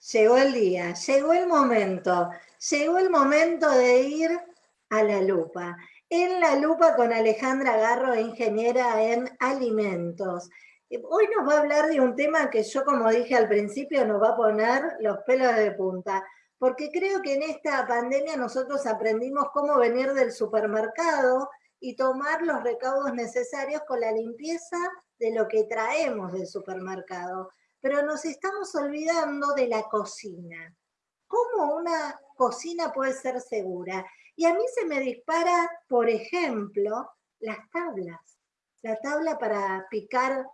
llegó el día, llegó el momento, llegó el momento de ir a la lupa. En la lupa con Alejandra Garro, ingeniera en alimentos. Hoy nos va a hablar de un tema que yo, como dije al principio, nos va a poner los pelos de punta, porque creo que en esta pandemia nosotros aprendimos cómo venir del supermercado y tomar los recaudos necesarios con la limpieza de lo que traemos del supermercado. Pero nos estamos olvidando de la cocina. ¿Cómo una cocina puede ser segura? Y a mí se me dispara, por ejemplo, las tablas. La tabla para picar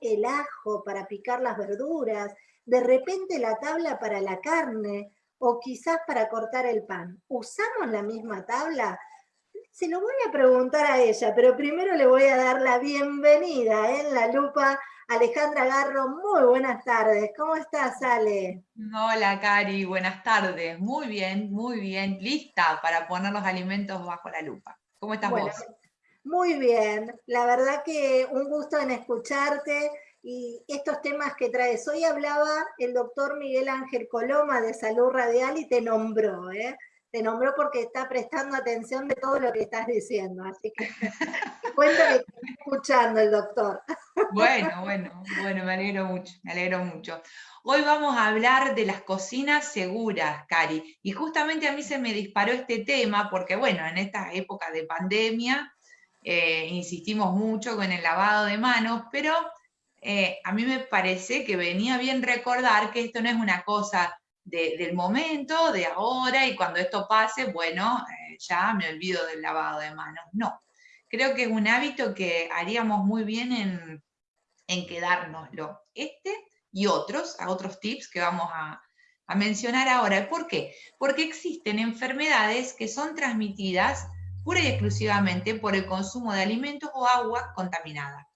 el ajo, para picar las verduras, de repente la tabla para la carne o quizás para cortar el pan. ¿Usamos la misma tabla? Se lo voy a preguntar a ella, pero primero le voy a dar la bienvenida en la lupa Alejandra Garro. Muy buenas tardes. ¿Cómo estás, Ale? Hola, Cari. Buenas tardes. Muy bien, muy bien. Lista para poner los alimentos bajo la lupa. ¿Cómo estás vos? Muy bien. La verdad que un gusto en escucharte y estos temas que traes. Hoy hablaba el doctor Miguel Ángel Coloma de Salud Radial y te nombró, ¿eh? Te nombró porque está prestando atención de todo lo que estás diciendo, así que cuento que está escuchando el doctor. Bueno, bueno, bueno, me alegro mucho, me alegro mucho. Hoy vamos a hablar de las cocinas seguras, Cari, y justamente a mí se me disparó este tema porque, bueno, en esta época de pandemia eh, insistimos mucho con el lavado de manos, pero eh, a mí me parece que venía bien recordar que esto no es una cosa del momento, de ahora, y cuando esto pase, bueno, eh, ya me olvido del lavado de manos. No, creo que es un hábito que haríamos muy bien en, en quedárnoslo. Este y otros, a otros tips que vamos a, a mencionar ahora. ¿Por qué? Porque existen enfermedades que son transmitidas pura y exclusivamente por el consumo de alimentos o agua contaminada.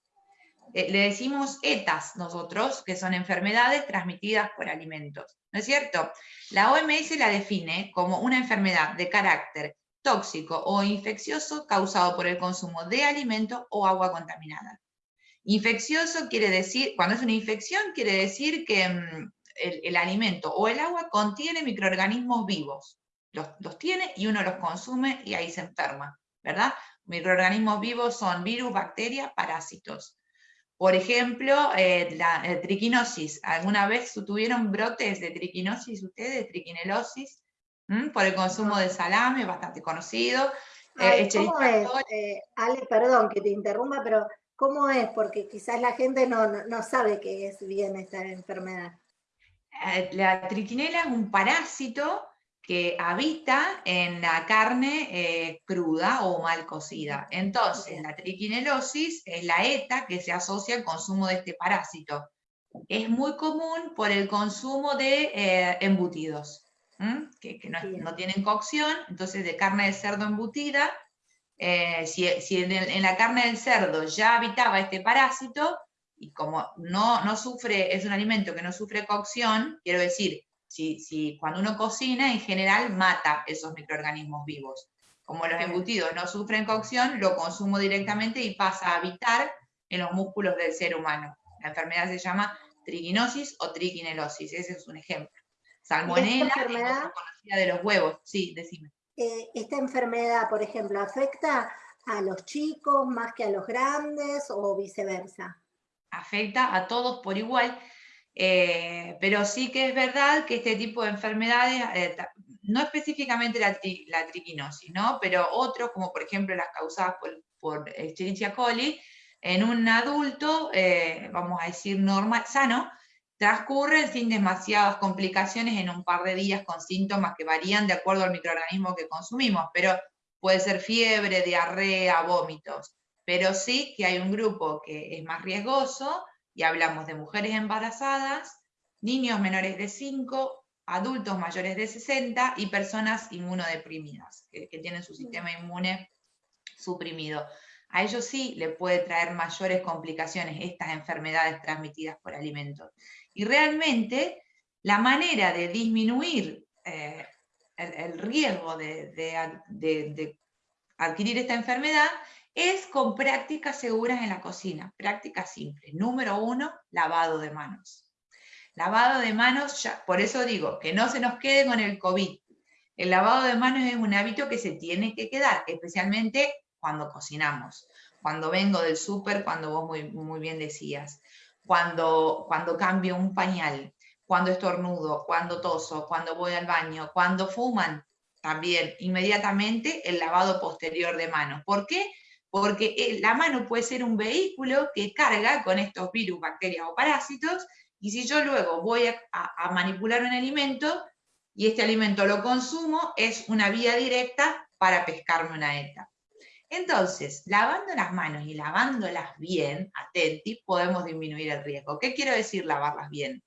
Eh, le decimos ETAs nosotros, que son enfermedades transmitidas por alimentos. ¿No es cierto? La OMS la define como una enfermedad de carácter tóxico o infeccioso causado por el consumo de alimentos o agua contaminada. Infeccioso quiere decir, cuando es una infección, quiere decir que mm, el, alimento o el agua contiene microorganismos vivos. Los, los tiene y uno los consume y ahí se enferma, ¿verdad? Microorganismos vivos son virus, bacterias, parásitos. Por ejemplo, eh, la triquinosis. ¿Alguna vez tuvieron brotes de triquinosis ustedes, triquinelosis? Por el consumo de salame, bastante conocido. Eh, ¿Cómo es? Eh, Ale, perdón que te interrumpa, pero ¿cómo es? Porque quizás la gente no, no sabe qué es bien esta enfermedad. La triquinela es un parásito que habita en la carne eh, cruda o mal cocida. Entonces, la triquinelosis es la ETA que se asocia al consumo de este parásito. Es muy común por el consumo de eh, embutidos, que, no, tienen cocción, entonces de carne de cerdo embutida. Eh, si, en, la carne del cerdo ya habitaba este parásito, y como no, no sufre, es un alimento que no sufre cocción, quiero decir, si, cuando uno cocina, en general mata esos microorganismos vivos. Como los embutidos no sufren cocción, lo consumo directamente y pasa a habitar en los músculos del ser humano. La enfermedad se llama triquinosis o triquinelosis, ese es un ejemplo. Salmonella, enfermedad, conocida de los huevos, sí, decime. Eh, esta enfermedad, por ejemplo, afecta a los chicos más que a los grandes o viceversa? Afecta a todos por igual. Eh, pero sí que es verdad que este tipo de enfermedades, eh, no específicamente la, triquinosis, ¿no? pero otros, como por ejemplo las causadas por, por Escherichia coli, en un adulto, eh, vamos a decir normal, sano, transcurren sin demasiadas complicaciones en un par de días con síntomas que varían de acuerdo al microorganismo que consumimos, pero puede ser fiebre, diarrea, vómitos. Pero sí que hay un grupo que es más riesgoso, y hablamos de mujeres embarazadas, niños menores de 5, adultos mayores de 60 y personas inmunodeprimidas, que, tienen su sistema inmune suprimido. A ellos sí le puede traer mayores complicaciones estas enfermedades transmitidas por alimentos. Y realmente la manera de disminuir eh, el, riesgo de adquirir esta enfermedad es con prácticas seguras en la cocina, prácticas simples. Número uno, lavado de manos. Lavado de manos, ya, por eso digo, que no se nos quede con el COVID. El lavado de manos es un hábito que se tiene que quedar, especialmente cuando cocinamos, cuando vengo del súper, cuando vos muy, muy bien decías, cuando, cuando cambio un pañal, cuando estornudo, cuando toso, cuando voy al baño, cuando fuman, también inmediatamente el lavado posterior de manos. ¿Por qué? Porque eh, la mano puede ser un vehículo que carga con estos virus, bacterias o parásitos, y si yo luego voy a, manipular un alimento y este alimento lo consumo, es una vía directa para pescarme una ETA. Entonces, lavando las manos y lavándolas bien, atentis, podemos disminuir el riesgo. ¿Qué quiero decir lavarlas bien?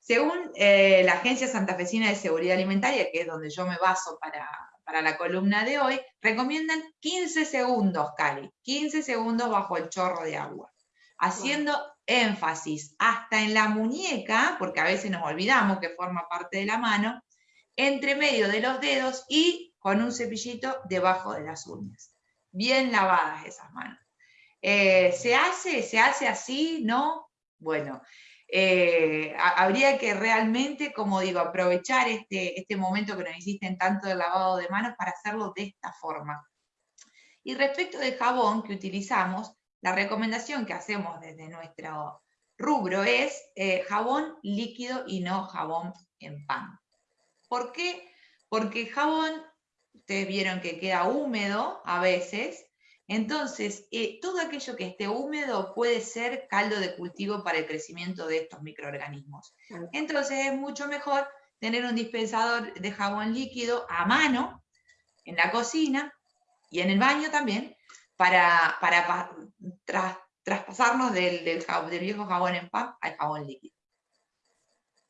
Según eh, la Agencia Santafesina de Seguridad Alimentaria, que es donde yo me baso para, para la columna de hoy, recomiendan 15 segundos, Cali, 15 segundos bajo el chorro de agua, haciendo énfasis hasta en la muñeca, porque a veces nos olvidamos que forma parte de la mano, entre medio de los dedos y con un cepillito debajo de las uñas. Bien lavadas esas manos. Eh, ¿Se hace? ¿Se hace así? ¿No? Bueno, eh, habría que realmente, como digo, aprovechar este, este momento que nos hiciste tanto del lavado de manos para hacerlo de esta forma. Y respecto del jabón que utilizamos, la recomendación que hacemos desde nuestro rubro es eh, jabón líquido y no jabón en pan. ¿Por qué? Porque el jabón, ustedes vieron que queda húmedo a veces, entonces, eh, todo aquello que esté húmedo puede ser caldo de cultivo para el crecimiento de estos microorganismos. Entonces, es mucho mejor tener un dispensador de jabón líquido a mano en la cocina y en el baño también para, traspasarnos del, viejo jabón en pan al jabón líquido.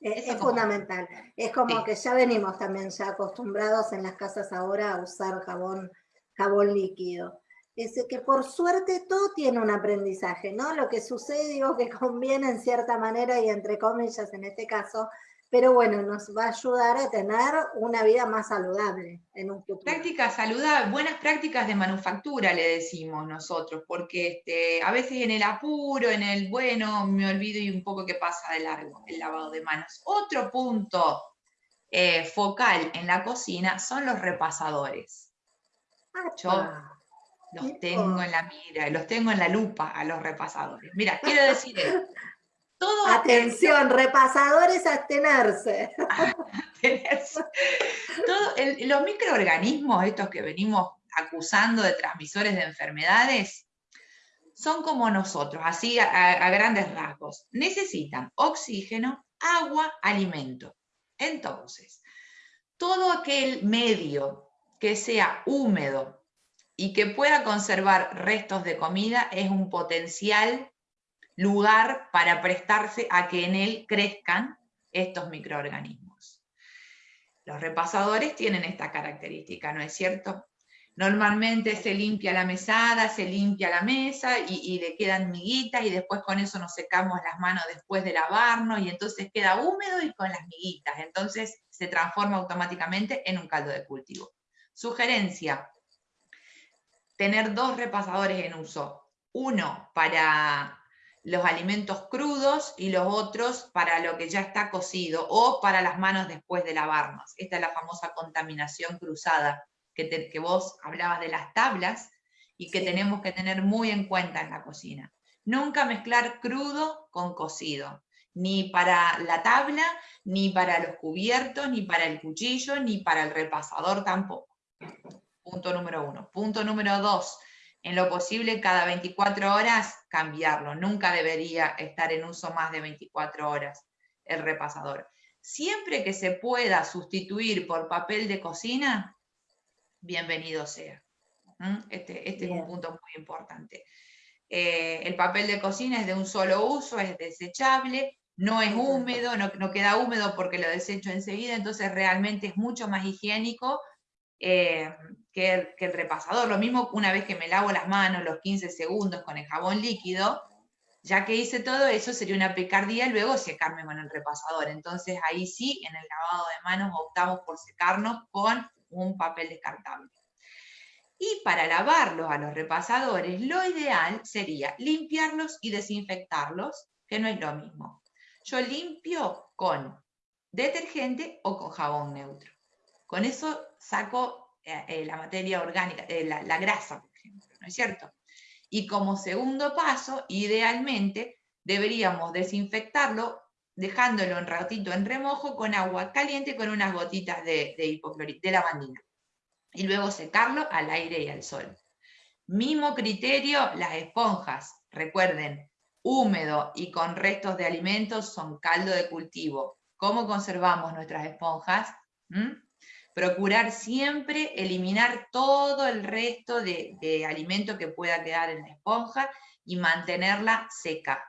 Es, fundamental. Es como que ya venimos también ya acostumbrados en las casas ahora a usar jabón, jabón líquido es que por suerte todo tiene un aprendizaje, ¿no? Lo que sucede, digo que conviene en cierta manera y entre comillas en este caso, pero bueno, nos va a ayudar a tener una vida más saludable en un futuro. Prácticas saludables, buenas prácticas de manufactura le decimos nosotros, porque este, a veces en el apuro, en el bueno, me olvido y un poco que pasa de largo el lavado de manos. Otro punto eh, focal en la cocina son los repasadores. Los tengo en la mira, los tengo en la lupa a los repasadores. Mira, quiero decir Todo Atención, repasadores, abstenerse. abstenerse. Todo los microorganismos, estos que venimos acusando de transmisores de enfermedades, son como nosotros, así a, a grandes rasgos. Necesitan oxígeno, agua, alimento. Entonces, todo aquel medio que sea húmedo, y que pueda conservar restos de comida es un potencial lugar para prestarse a que en él crezcan estos microorganismos. Los repasadores tienen esta característica, ¿no es cierto? Normalmente se limpia la mesada, se limpia la mesa y, le quedan miguitas y después con eso nos secamos las manos después de lavarnos y entonces queda húmedo y con las miguitas. Entonces se transforma automáticamente en un caldo de cultivo. Sugerencia, tener dos repasadores en uso. Uno para los alimentos crudos y los otros para lo que ya está cocido o para las manos después de lavarnos. Esta es la famosa contaminación cruzada que, que vos hablabas de las tablas y que tenemos que tener muy en cuenta en la cocina. Nunca mezclar crudo con cocido, ni para la tabla, ni para los cubiertos, ni para el cuchillo, ni para el repasador tampoco. Punto número uno. Punto número dos, en lo posible cada 24 horas cambiarlo. Nunca debería estar en uso más de 24 horas el repasador. Siempre que se pueda sustituir por papel de cocina, bienvenido sea. ¿Mm? Este, este es un punto muy importante. Eh, el papel de cocina es de un solo uso, es desechable, no es húmedo, no, no, queda húmedo porque lo desecho enseguida, entonces realmente es mucho más higiénico eh, que, el, repasador. Lo mismo una vez que me lavo las manos los 15 segundos con el jabón líquido, ya que hice todo eso sería una picardía luego secarme con el repasador. Entonces ahí sí, en el lavado de manos optamos por secarnos con un papel descartable. Y para lavarlos a los repasadores, lo ideal sería limpiarlos y desinfectarlos, que no es lo mismo. yo limpio con detergente o con jabón neutro. Con eso saco eh, eh, la materia orgánica, eh, la, grasa, por ejemplo, ¿no es cierto? Y como segundo paso, idealmente, deberíamos desinfectarlo dejándolo un ratito en remojo con agua caliente con unas gotitas de, de, de lavandina. Y luego secarlo al aire y al sol. Mismo criterio, las esponjas. Recuerden, húmedo y con restos de alimentos son caldo de cultivo. ¿Cómo conservamos nuestras esponjas? ¿Mm? Procurar siempre eliminar todo el resto de, de alimento que pueda quedar en la esponja y mantenerla seca.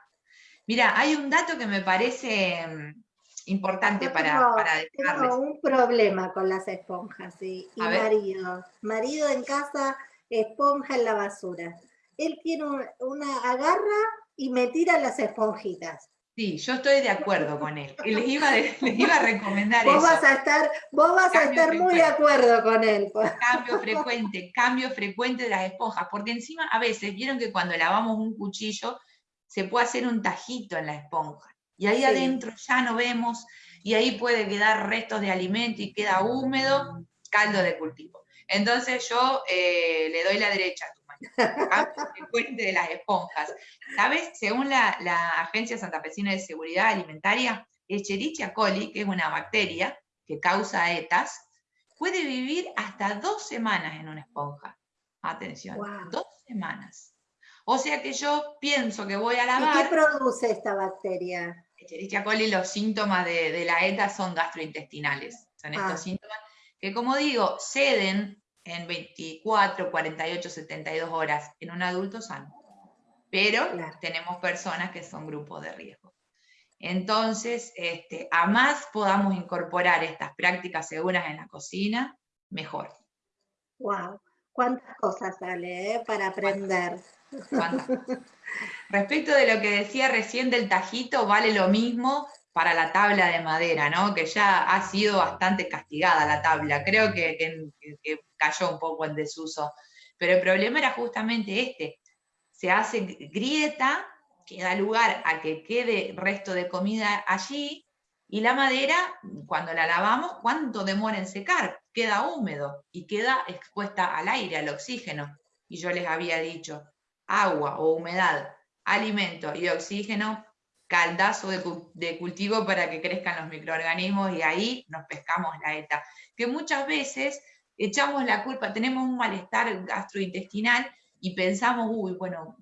Mira, hay un dato que me parece mm, importante para, para Tengo un problema con las esponjas, y marido. Marido en casa, esponja en la basura. Él tiene una agarra y me tira las esponjitas. Sí, yo estoy de acuerdo con él. Les iba, a recomendar vos eso. Vas a estar, vos vas a estar muy de acuerdo con él. Cambio frecuente, cambio frecuente de las esponjas, porque encima a veces, vieron que cuando lavamos un cuchillo, se puede hacer un tajito en la esponja. Y ahí adentro ya no vemos, y ahí puede quedar restos de alimento y queda húmedo, caldo de cultivo. Entonces yo eh, le doy la derecha a tu frecuente de las esponjas. ¿Sabes? Según la, la Agencia Santafesina de Seguridad Alimentaria, Escherichia coli, que es una bacteria que causa ETAs, puede vivir hasta dos semanas en una esponja. Atención, dos semanas. O sea que yo pienso que voy a lavar... ¿Y qué produce esta bacteria? Escherichia coli, los síntomas de, la ETA son gastrointestinales. Son estos ah. síntomas que, como digo, ceden en 24, 48, 72 horas en un adulto sano. Pero tenemos personas que son grupos de riesgo. Entonces, este, a más podamos incorporar estas prácticas seguras en la cocina, mejor. ¡Wow! ¿Cuántas cosas sale eh, para aprender? Respecto de lo que decía recién del tajito, vale lo mismo para la tabla de madera, ¿no? Que ya ha sido bastante castigada la tabla, creo que, cayó un poco en desuso. Pero el problema era justamente este, se hace grieta, que da lugar a que quede resto de comida allí, y la madera, cuando la lavamos, ¿cuánto demora en secar? Queda húmedo y queda expuesta al aire, al oxígeno. Y yo les había dicho, agua o humedad, alimento y oxígeno, caldazo de, cultivo para que crezcan los microorganismos y ahí nos pescamos la ETA. Que muchas veces echamos la culpa, tenemos un malestar gastrointestinal y pensamos, uy, bueno,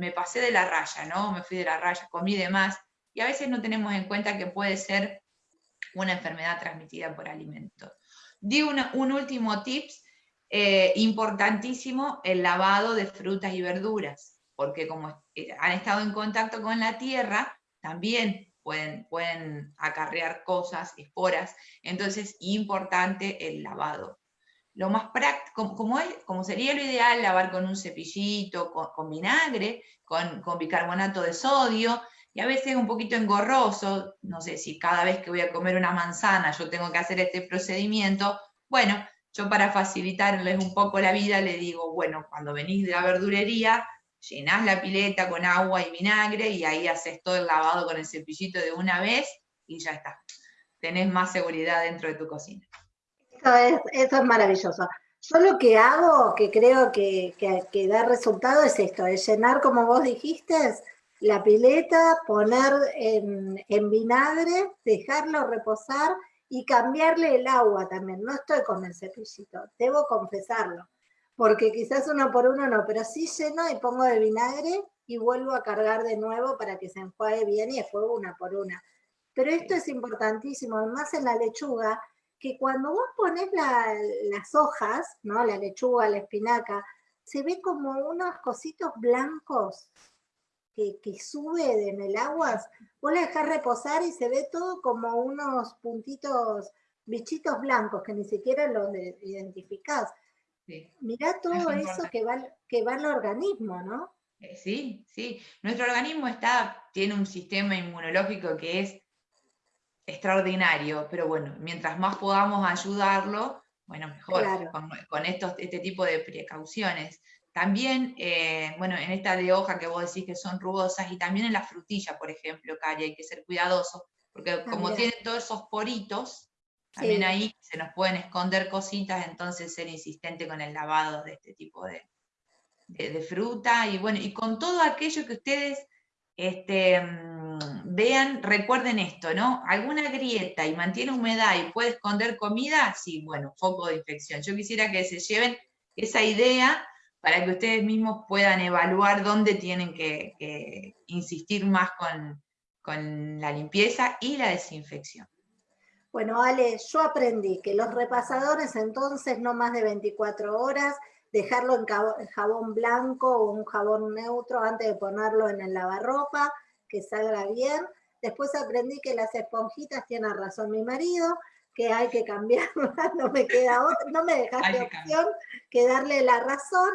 me, pasé de la raya, ¿no? Me fui de la raya, comí de más, y a veces no tenemos en cuenta que puede ser una enfermedad transmitida por alimentos. Digo un último tips, eh, importantísimo el lavado de frutas y verduras, porque como eh, han estado en contacto con la tierra, también pueden, pueden acarrear cosas, esporas, entonces importante el lavado. Lo más práctico, como, como, sería lo ideal, lavar con un cepillito, con, vinagre, con, con, bicarbonato de sodio, y a veces un poquito engorroso, no sé si cada vez que voy a comer una manzana yo tengo que hacer este procedimiento, bueno, yo para facilitarles un poco la vida le digo, bueno, cuando venís de la verdurería, llenás la pileta con agua y vinagre y ahí haces todo el lavado con el cepillito de una vez y ya está. Tenés más seguridad dentro de tu cocina. Eso es, eso es maravilloso. Yo lo que hago, que creo que, que, da resultado, es esto, es llenar, como vos dijiste, la pileta, poner en, en vinagre, dejarlo reposar y cambiarle el agua también. No estoy con el cepillito, debo confesarlo, porque quizás uno por uno no, pero sí lleno y pongo de vinagre y vuelvo a cargar de nuevo para que se enjuague bien y después una por una. Pero esto es importantísimo, además en la lechuga, que cuando vos pones las hojas, ¿no? la lechuga, la espinaca, se ve como unos cositos blancos que, sube en el agua, vos la dejás reposar y se ve todo como unos puntitos, bichitos blancos que ni siquiera los identificás. Mirá todo eso que va, que va al organismo, ¿no? Eh, sí, sí. Nuestro organismo está, tiene un sistema inmunológico que es extraordinario, pero bueno, mientras más podamos ayudarlo, bueno, mejor, con, estos, este tipo de precauciones. también, eh, bueno, en esta de hoja que vos decís que son rugosas, y también en la frutilla, por ejemplo, Cari, hay que ser cuidadoso, porque como tienen todos esos poritos, también ahí se nos pueden esconder cositas, entonces ser insistente con el lavado de este tipo de, de, fruta, y bueno, y con todo aquello que ustedes este, mm, vean, recuerden esto, ¿no? Alguna grieta y mantiene humedad y puede esconder comida, sí, bueno, foco de infección. Yo quisiera que se lleven esa idea para que ustedes mismos puedan evaluar dónde tienen que, insistir más con, la limpieza y la desinfección. Bueno, Ale, yo aprendí que los repasadores entonces no más de 24 horas, dejarlo en jabón blanco o un jabón neutro antes de ponerlo en el lavarropa, que salga bien. Después aprendí que las esponjitas, tiene razón mi marido, que hay que cambiarlas, no me queda otra, no me dejaste opción que darle la razón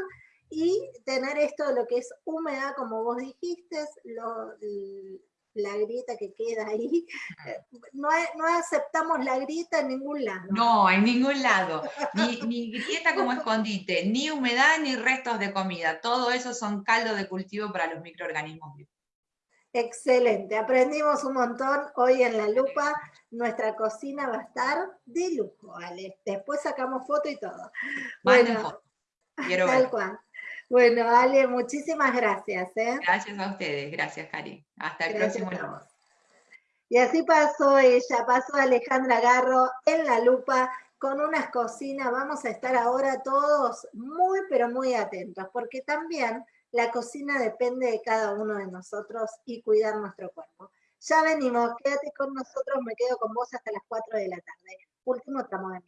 y tener esto de lo que es húmeda, como vos dijiste, la grieta que queda ahí. No, no, aceptamos la grieta en ningún lado. No, en ningún lado. Ni, ni, grieta como escondite, ni humedad, ni restos de comida. Todo eso son caldo de cultivo para los microorganismos vivos. Excelente, aprendimos un montón hoy en la lupa. Nuestra cocina va a estar de lujo, ¿vale? Después sacamos foto y todo. Bueno, Quiero tal cual. Bueno, Ale, muchísimas gracias. ¿eh? Gracias a ustedes, gracias, Cari. Hasta el próximo lunes. Y así pasó ella, pasó Alejandra Garro en la lupa con unas cocinas. Vamos a estar ahora todos muy, pero muy atentos, porque también la cocina depende de cada uno de nosotros y cuidar nuestro cuerpo. Ya venimos, quédate con nosotros, me quedo con vos hasta las 4 de la tarde. Último tramo de